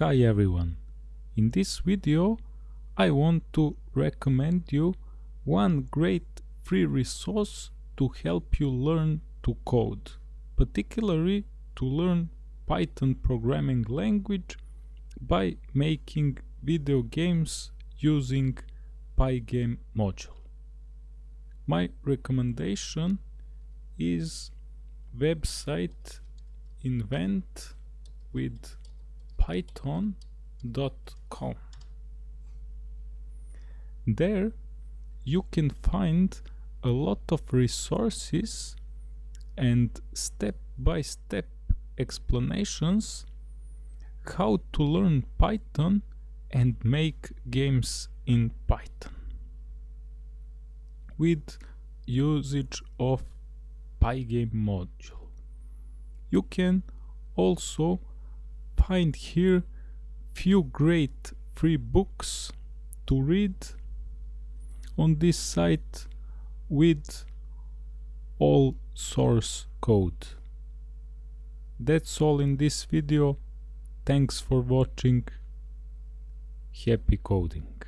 Hi everyone, in this video I want to recommend you one great free resource to help you learn to code, particularly to learn Python programming language by making video games using Pygame module. My recommendation is website invent with python.com. There you can find a lot of resources and step-by-step explanations how to learn Python and make games in Python with usage of Pygame module. You can also find here few great free books to read on this site with all source code. That's all in this video. Thanks for watching. Happy coding.